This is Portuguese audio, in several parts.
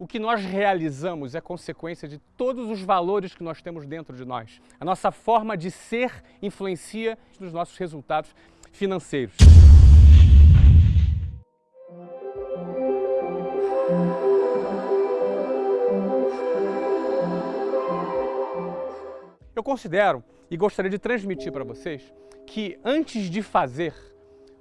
O que nós realizamos é consequência de todos os valores que nós temos dentro de nós. A nossa forma de ser influencia nos nossos resultados financeiros. Eu considero e gostaria de transmitir para vocês que antes de fazer,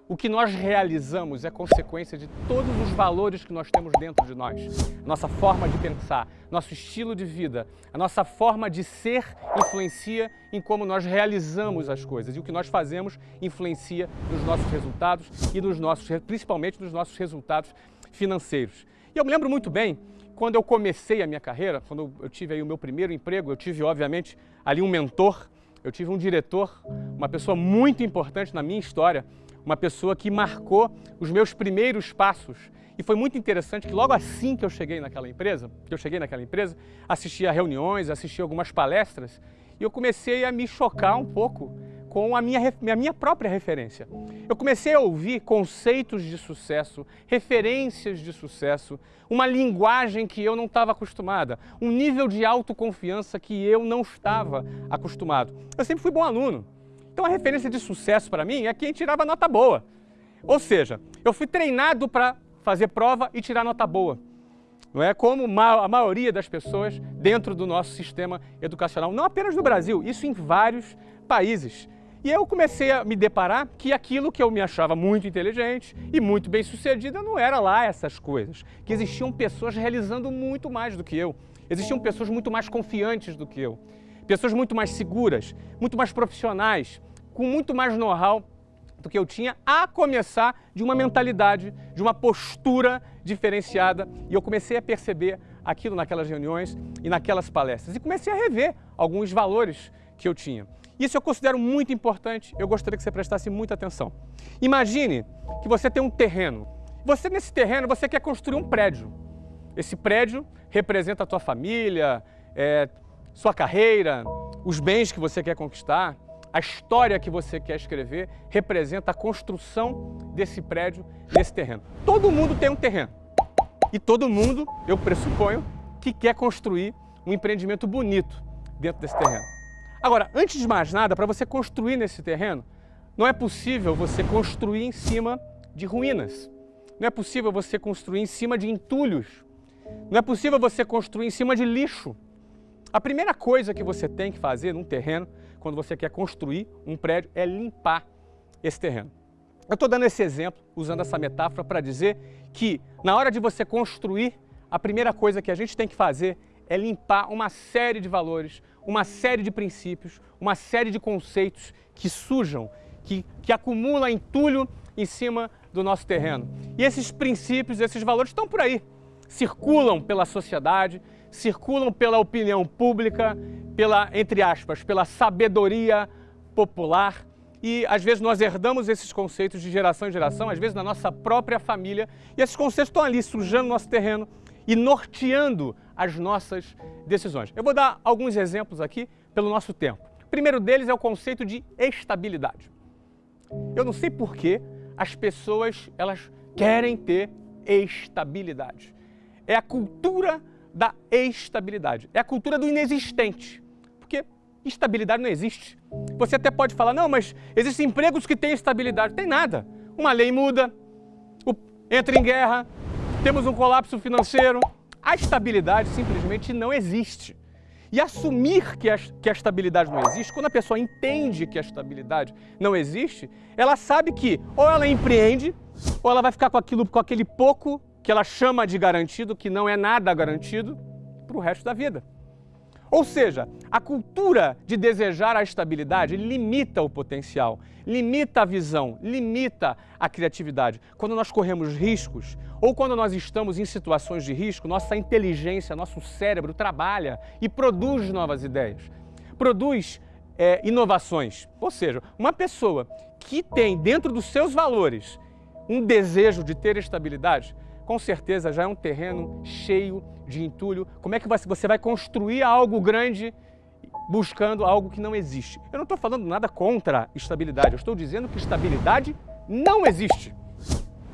o que nós realizamos é consequência de todos os valores que nós temos dentro de nós. Nossa forma de pensar, nosso estilo de vida, a nossa forma de ser influencia em como nós realizamos as coisas. E o que nós fazemos influencia nos nossos resultados e nos nossos, principalmente nos nossos resultados financeiros. E eu me lembro muito bem, quando eu comecei a minha carreira, quando eu tive aí o meu primeiro emprego, eu tive, obviamente, ali um mentor, eu tive um diretor, uma pessoa muito importante na minha história, uma pessoa que marcou os meus primeiros passos. E foi muito interessante que logo assim que eu cheguei naquela empresa, que eu cheguei naquela empresa, assisti a reuniões, assisti algumas palestras, e eu comecei a me chocar um pouco com a minha, a minha própria referência. Eu comecei a ouvir conceitos de sucesso, referências de sucesso, uma linguagem que eu não estava acostumada, um nível de autoconfiança que eu não estava acostumado. Eu sempre fui bom aluno, então a referência de sucesso para mim é quem tirava nota boa. Ou seja, eu fui treinado para fazer prova e tirar nota boa. Não é como a maioria das pessoas dentro do nosso sistema educacional, não apenas no Brasil, isso em vários países. E eu comecei a me deparar que aquilo que eu me achava muito inteligente e muito bem sucedida não era lá essas coisas. Que existiam pessoas realizando muito mais do que eu. Existiam pessoas muito mais confiantes do que eu. Pessoas muito mais seguras, muito mais profissionais, com muito mais know-how do que eu tinha, a começar de uma mentalidade, de uma postura diferenciada. E eu comecei a perceber aquilo naquelas reuniões e naquelas palestras. E comecei a rever alguns valores que eu tinha. Isso eu considero muito importante, eu gostaria que você prestasse muita atenção. Imagine que você tem um terreno. Você, nesse terreno, você quer construir um prédio. Esse prédio representa a tua família, é, sua carreira, os bens que você quer conquistar a história que você quer escrever representa a construção desse prédio, desse terreno. Todo mundo tem um terreno. E todo mundo, eu pressuponho, que quer construir um empreendimento bonito dentro desse terreno. Agora, antes de mais nada, para você construir nesse terreno, não é possível você construir em cima de ruínas. Não é possível você construir em cima de entulhos. Não é possível você construir em cima de lixo. A primeira coisa que você tem que fazer num terreno quando você quer construir um prédio, é limpar esse terreno. Eu estou dando esse exemplo, usando essa metáfora, para dizer que na hora de você construir, a primeira coisa que a gente tem que fazer é limpar uma série de valores, uma série de princípios, uma série de conceitos que sujam, que, que acumulam entulho em cima do nosso terreno. E esses princípios, esses valores estão por aí, circulam pela sociedade, circulam pela opinião pública, pela, entre aspas, pela sabedoria popular e às vezes nós herdamos esses conceitos de geração em geração, às vezes na nossa própria família, e esses conceitos estão ali sujando nosso terreno e norteando as nossas decisões. Eu vou dar alguns exemplos aqui pelo nosso tempo. O primeiro deles é o conceito de estabilidade. Eu não sei por que as pessoas elas querem ter estabilidade. É a cultura da estabilidade. É a cultura do inexistente. Porque estabilidade não existe. Você até pode falar, não, mas existem empregos que têm estabilidade. Tem nada. Uma lei muda, entra em guerra, temos um colapso financeiro. A estabilidade simplesmente não existe. E assumir que a, que a estabilidade não existe, quando a pessoa entende que a estabilidade não existe, ela sabe que ou ela empreende, ou ela vai ficar com, aquilo, com aquele pouco que ela chama de garantido, que não é nada garantido, para o resto da vida. Ou seja, a cultura de desejar a estabilidade limita o potencial, limita a visão, limita a criatividade. Quando nós corremos riscos ou quando nós estamos em situações de risco, nossa inteligência, nosso cérebro trabalha e produz novas ideias, produz é, inovações. Ou seja, uma pessoa que tem dentro dos seus valores um desejo de ter estabilidade, com certeza já é um terreno cheio de entulho. Como é que você vai construir algo grande buscando algo que não existe? Eu não estou falando nada contra estabilidade, eu estou dizendo que estabilidade não existe.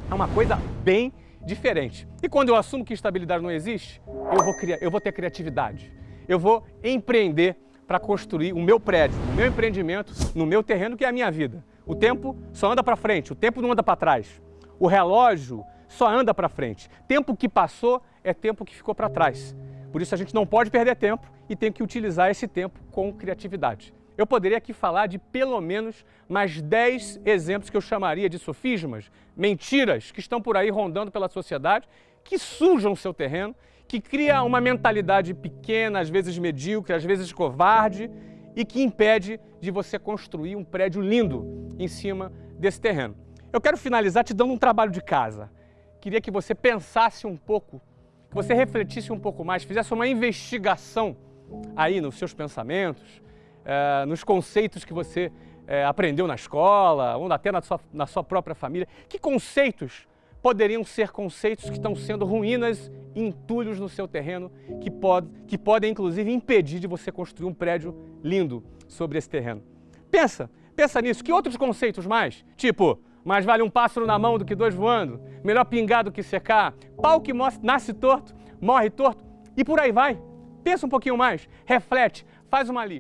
É uma coisa bem diferente. E quando eu assumo que estabilidade não existe, eu vou, criar, eu vou ter criatividade. Eu vou empreender para construir o meu prédio, o meu empreendimento, no meu terreno, que é a minha vida. O tempo só anda para frente, o tempo não anda para trás. O relógio só anda para frente. Tempo que passou é tempo que ficou para trás. Por isso a gente não pode perder tempo e tem que utilizar esse tempo com criatividade. Eu poderia aqui falar de pelo menos mais 10 exemplos que eu chamaria de sofismas, mentiras que estão por aí rondando pela sociedade, que sujam o seu terreno, que cria uma mentalidade pequena, às vezes medíocre, às vezes covarde, e que impede de você construir um prédio lindo em cima desse terreno. Eu quero finalizar te dando um trabalho de casa. Queria que você pensasse um pouco, que você refletisse um pouco mais, fizesse uma investigação aí nos seus pensamentos, é, nos conceitos que você é, aprendeu na escola, ou até na sua, na sua própria família. Que conceitos poderiam ser conceitos que estão sendo ruínas e entulhos no seu terreno, que, pode, que podem inclusive impedir de você construir um prédio lindo sobre esse terreno. Pensa, pensa nisso. Que outros conceitos mais? Tipo, mais vale um pássaro na mão do que dois voando, melhor pingar do que secar, pau que nasce torto, morre torto, e por aí vai. Pensa um pouquinho mais, reflete, faz uma lista.